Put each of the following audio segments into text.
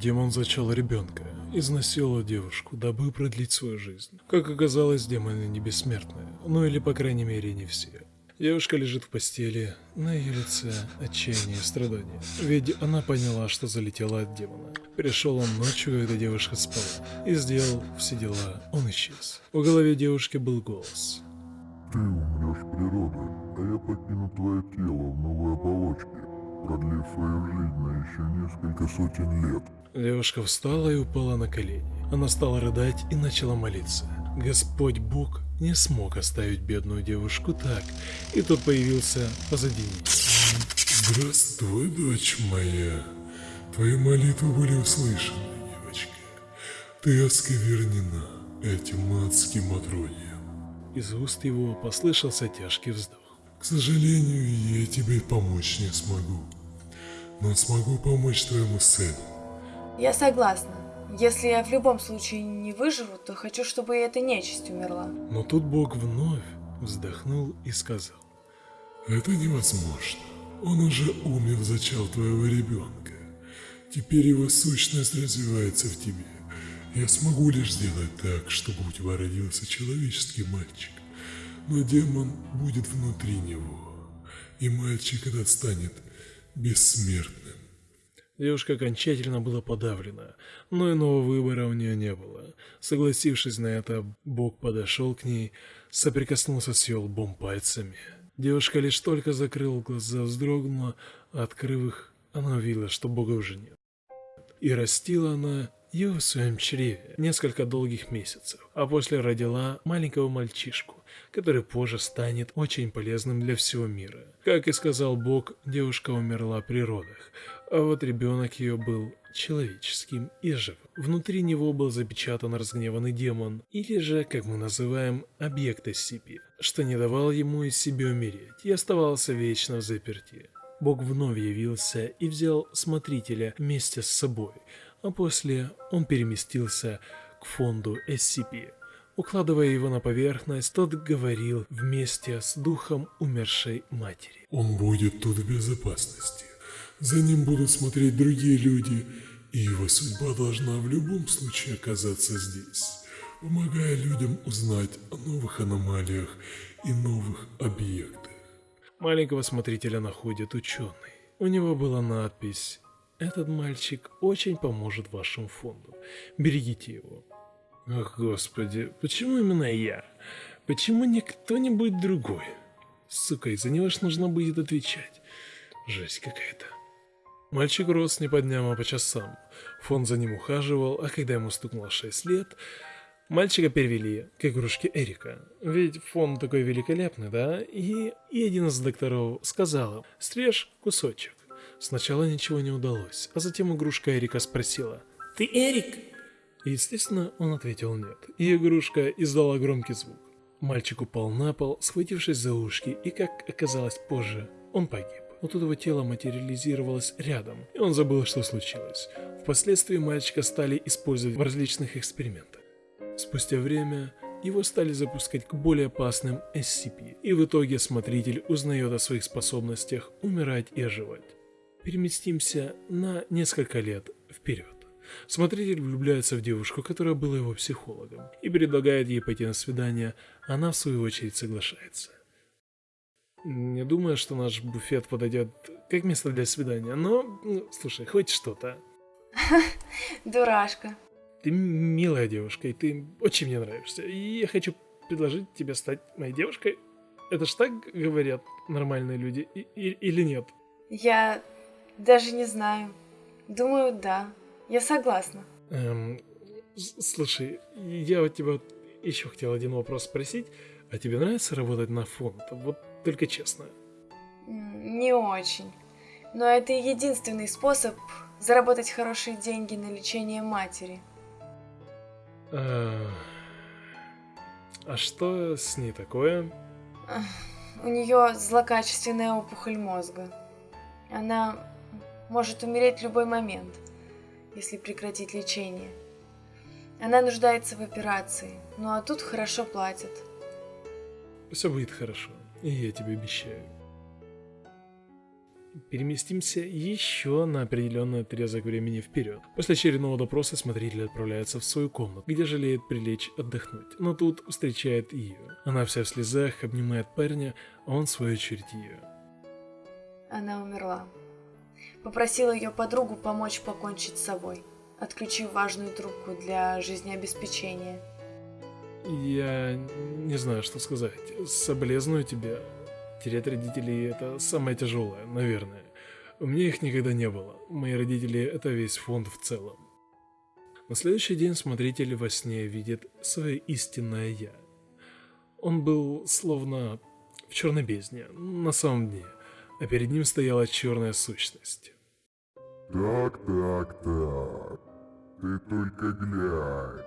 Демон зачал ребенка, изнасиловал девушку, дабы продлить свою жизнь. Как оказалось, демоны не бессмертные, ну или по крайней мере не все. Девушка лежит в постели, на ее лице отчаяние и страдания. Ведь она поняла, что залетела от демона. Пришел он ночью, когда девушка спала, и сделал все дела, он исчез. В голове девушки был голос. Ты умрешь природой, а я покину твое тело в новой оболочке, продлив свою жизнь на еще несколько сотен лет. Девушка встала и упала на колени. Она стала рыдать и начала молиться. Господь Бог не смог оставить бедную девушку так, и тот появился позади нее. Здравствуй, дочь моя. Твои молитвы были услышаны, девочка. Ты осквернена этим адским отродьем. Из уст его послышался тяжкий вздох. К сожалению, я тебе помочь не смогу, но смогу помочь твоему сыну. Я согласна. Если я в любом случае не выживу, то хочу, чтобы и эта нечисть умерла. Но тут Бог вновь вздохнул и сказал. Это невозможно. Он уже умер, зачал твоего ребенка. Теперь его сущность развивается в тебе. Я смогу лишь сделать так, чтобы у тебя родился человеческий мальчик. Но демон будет внутри него. И мальчик этот станет бессмертным. Девушка окончательно была подавлена, но иного выбора у нее не было. Согласившись на это, Бог подошел к ней, соприкоснулся с ее лбом пальцами. Девушка лишь только закрыла глаза, вздрогнула, открыв их, она увидела, что Бога уже нет. И растила она ее в своем чреве несколько долгих месяцев, а после родила маленького мальчишку, который позже станет очень полезным для всего мира. Как и сказал Бог, девушка умерла при родах, а вот ребенок ее был человеческим и живым. Внутри него был запечатан разгневанный демон, или же, как мы называем, объект SCP, что не давал ему из себя умереть и оставался вечно в заперти. Бог вновь явился и взял смотрителя вместе с собой, а после он переместился к фонду SCP. Укладывая его на поверхность, тот говорил вместе с духом умершей матери. «Он будет тут в безопасности. За ним будут смотреть другие люди, и его судьба должна в любом случае оказаться здесь, помогая людям узнать о новых аномалиях и новых объектах. Маленького смотрителя находит ученый. У него была надпись «Этот мальчик очень поможет вашему фонду. Берегите его». Ах, господи, почему именно я? Почему не кто-нибудь другой? Сука, из-за него ж нужно будет отвечать. Жесть какая-то. Мальчик рос не по дням, а по часам. Фон за ним ухаживал, а когда ему стукнуло 6 лет, мальчика перевели к игрушке Эрика. Ведь фон такой великолепный, да? И, и один из докторов сказал, стрежь кусочек. Сначала ничего не удалось, а затем игрушка Эрика спросила, «Ты Эрик?» И, естественно, он ответил нет, и игрушка издала громкий звук. Мальчик упал на пол, схватившись за ушки, и, как оказалось позже, он погиб но тут его тело материализировалось рядом, и он забыл, что случилось. Впоследствии мальчика стали использовать в различных экспериментах. Спустя время его стали запускать к более опасным SCP, и в итоге смотритель узнает о своих способностях умирать и оживать. Переместимся на несколько лет вперед. Смотритель влюбляется в девушку, которая была его психологом, и предлагает ей пойти на свидание, она в свою очередь соглашается. Не думаю, что наш буфет подойдет как место для свидания, но, ну, слушай, хоть что-то. Дурашка. Ты милая девушка, и ты очень мне нравишься. И я хочу предложить тебе стать моей девушкой. Это ж так говорят нормальные люди, и, и, или нет? Я даже не знаю. Думаю, да. Я согласна. Эм, слушай, я у тебя еще хотел один вопрос спросить. А тебе нравится работать на фонд? Вот только честно. Не очень. Но это единственный способ заработать хорошие деньги на лечение матери. А, а что с ней такое? У нее злокачественная опухоль мозга. Она может умереть в любой момент, если прекратить лечение. Она нуждается в операции, ну а тут хорошо платят. Все будет хорошо. И я тебе обещаю. Переместимся еще на определенный отрезок времени вперед. После очередного допроса смотритель отправляется в свою комнату, где жалеет прилечь отдохнуть. Но тут встречает ее. Она вся в слезах, обнимает парня, а он в свою очередь ее. Она умерла. Попросила ее подругу помочь покончить с собой, отключив важную трубку для жизнеобеспечения. Я не знаю, что сказать. Соболезную тебе. Терять родителей – это самое тяжелое, наверное. У меня их никогда не было. Мои родители – это весь фонд в целом. На следующий день смотритель во сне видит свое истинное «я». Он был словно в черной бездне, на самом дне, а перед ним стояла черная сущность. Так, так, так. Ты только глянь.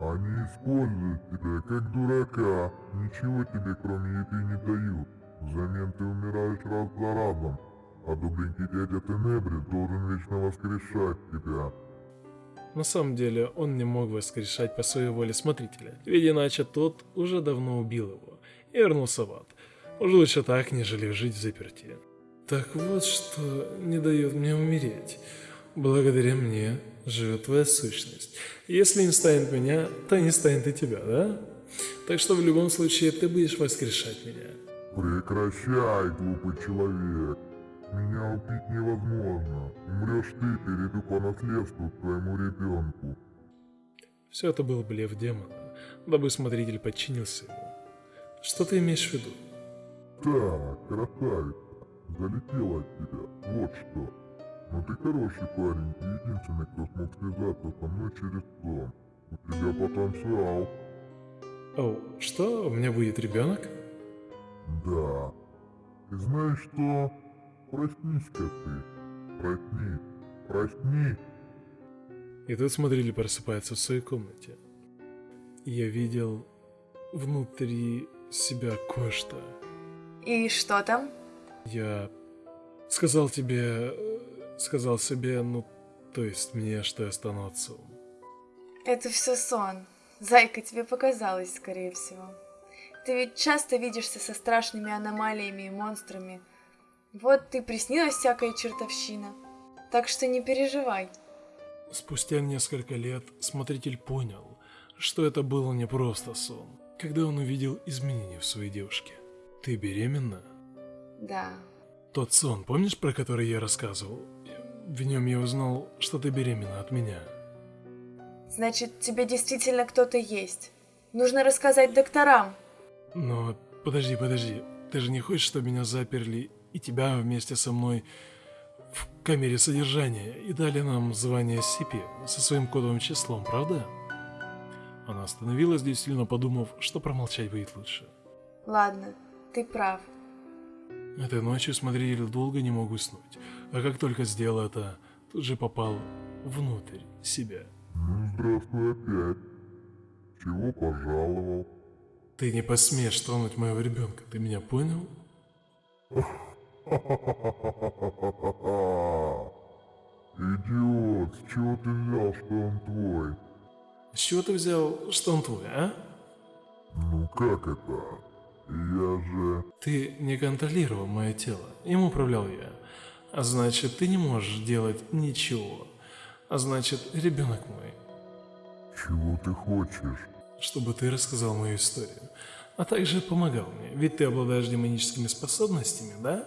Они используют тебя как дурака. Ничего тебе кроме еды не дают. Взамен ты умираешь раз за разом. А добренький дядя Тенебри должен вечно воскрешать тебя. На самом деле он не мог воскрешать по своей воле смотрителя, ведь иначе тот уже давно убил его и вернулся в ад. Уже лучше так, нежели жить в заперти. Так вот что не дает мне умереть. Благодаря мне живет твоя сущность. Если не станет меня, то не станет и тебя, да? Так что в любом случае ты будешь воскрешать меня. Прекращай, глупый человек. Меня убить невозможно. Умрешь ты, перейду по наследству к твоему ребенку. Все это был блеф демона, дабы смотритель подчинился ему. Что ты имеешь в виду? Так, красавица, залетела от тебя, вот что. Но ты хороший парень и единственный, кто смог связаться со мной через сон. У тебя потенциал. О, что? У меня будет ребенок? Да. Ты знаешь что? Проснись-ка ты. Проснись. Проснись. И тут смотрели просыпается в своей комнате. И я видел внутри себя кое-что. И что там? Я сказал тебе, сказал себе, ну, то есть мне, что я стану отцом. Это все сон. Зайка, тебе показалось, скорее всего. Ты ведь часто видишься со страшными аномалиями и монстрами. Вот ты приснилась всякая чертовщина. Так что не переживай. Спустя несколько лет смотритель понял, что это было не просто сон, когда он увидел изменения в своей девушке. Ты беременна? Да. Тот сон, помнишь, про который я рассказывал? В нем я узнал, что ты беременна от меня. Значит, тебе действительно кто-то есть. Нужно рассказать докторам. Но подожди, подожди, ты же не хочешь, чтобы меня заперли и тебя вместе со мной в камере содержания и дали нам звание Сипи со своим кодовым числом, правда? Она остановилась, действительно подумав, что промолчать будет лучше. Ладно, ты прав. Этой ночью смотритель долго не мог уснуть, а как только сделал это, тут же попал внутрь себя. Ну, здравствуй опять. Чего пожаловал? Ты не посмеешь тронуть моего ребенка, ты меня понял? Идиот, с чего ты взял, что он твой? С чего ты взял, что он твой, а? Ну как это? Я же... Ты не контролировал мое тело, им управлял я. А значит, ты не можешь делать ничего. А значит, ребенок мой. Чего ты хочешь? Чтобы ты рассказал мою историю. А также помогал мне, ведь ты обладаешь демоническими способностями, да?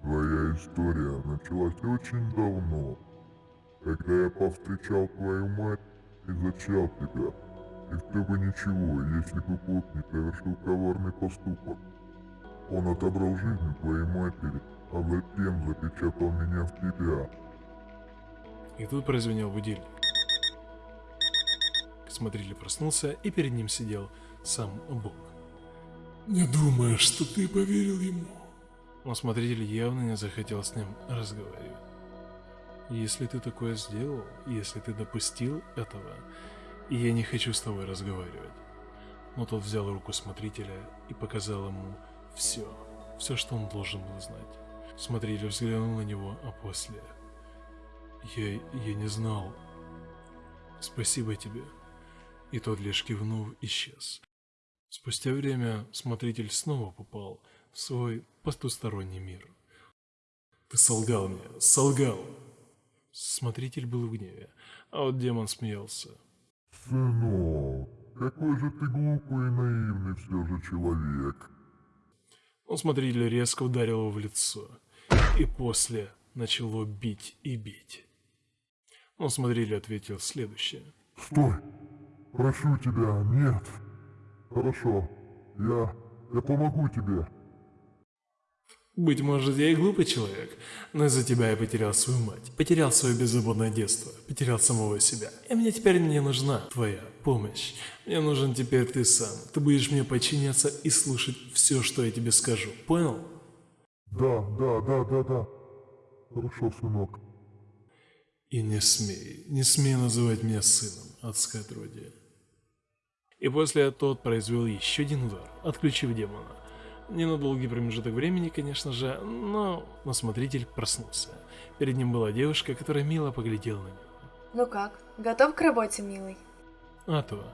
Твоя история началась очень давно, когда я повстречал твою мать и зачал тебя. И все бы ничего, если бы Бог не совершил коварный поступок. Он отобрал жизнь твоей матери, а затем запечатал меня в тебя. И тут прозвенел будильник. Смотритель проснулся, и перед ним сидел сам Бог. Не думаю, что ты поверил ему. Но смотритель явно не захотел с ним разговаривать. Если ты такое сделал, если ты допустил этого, и я не хочу с тобой разговаривать. Но тот взял руку смотрителя и показал ему все, все, что он должен был знать. Смотритель взглянул на него, а после... Я, я не знал. Спасибо тебе. и тот лишь кивнув исчез. Спустя время смотритель снова попал в свой потусторонний мир. «Ты солгал мне, солгал!» Смотритель был в гневе, а вот демон смеялся. Сынок, какой же ты глупый и наивный все же человек. Он смотритель резко ударил его в лицо, и после начало бить и бить. Он смотритель ответил следующее. Стой! Прошу тебя, нет. Хорошо, я... я помогу тебе. Быть может, я и глупый человек, но из-за тебя я потерял свою мать, потерял свое беззаботное детство, потерял самого себя. И мне теперь не нужна твоя помощь. Мне нужен теперь ты сам. Ты будешь мне подчиняться и слушать все, что я тебе скажу. Понял? Да, да, да, да, да. Хорошо, сынок. И не смей, не смей называть меня сыном, адское отродье. И после тот произвел еще один удар, отключив демона. Не на долгий промежуток времени, конечно же, но, но смотритель проснулся. Перед ним была девушка, которая мило поглядела на него. Ну как, готов к работе, милый? А то,